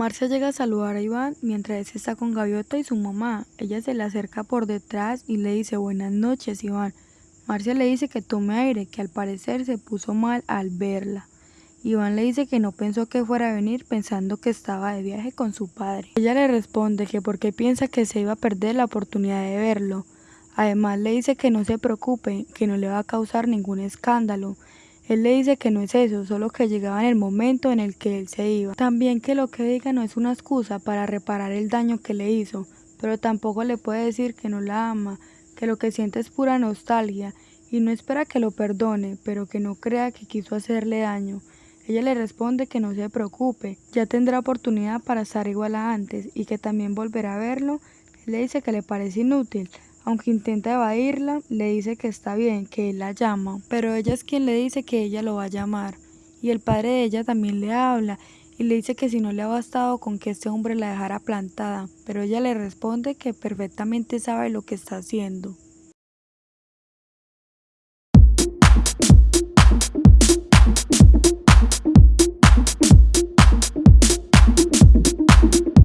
Marcia llega a saludar a Iván mientras está con Gaviota y su mamá. Ella se le acerca por detrás y le dice buenas noches Iván. Marcia le dice que tome aire, que al parecer se puso mal al verla. Iván le dice que no pensó que fuera a venir pensando que estaba de viaje con su padre. Ella le responde que porque piensa que se iba a perder la oportunidad de verlo. Además le dice que no se preocupe, que no le va a causar ningún escándalo, él le dice que no es eso, solo que llegaba en el momento en el que él se iba. También que lo que diga no es una excusa para reparar el daño que le hizo, pero tampoco le puede decir que no la ama, que lo que siente es pura nostalgia y no espera que lo perdone, pero que no crea que quiso hacerle daño. Ella le responde que no se preocupe, ya tendrá oportunidad para estar igual a antes y que también volverá a verlo. Él le dice que le parece inútil, aunque intenta evadirla, le dice que está bien, que él la llama, pero ella es quien le dice que ella lo va a llamar. Y el padre de ella también le habla y le dice que si no le ha bastado con que este hombre la dejara plantada, pero ella le responde que perfectamente sabe lo que está haciendo.